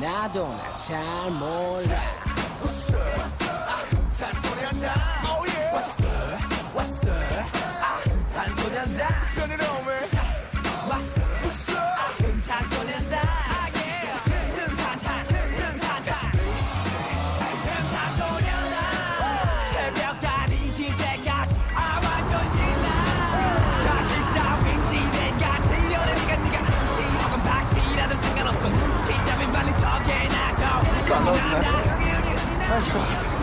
나도 나 잘 몰라 아, 좋아.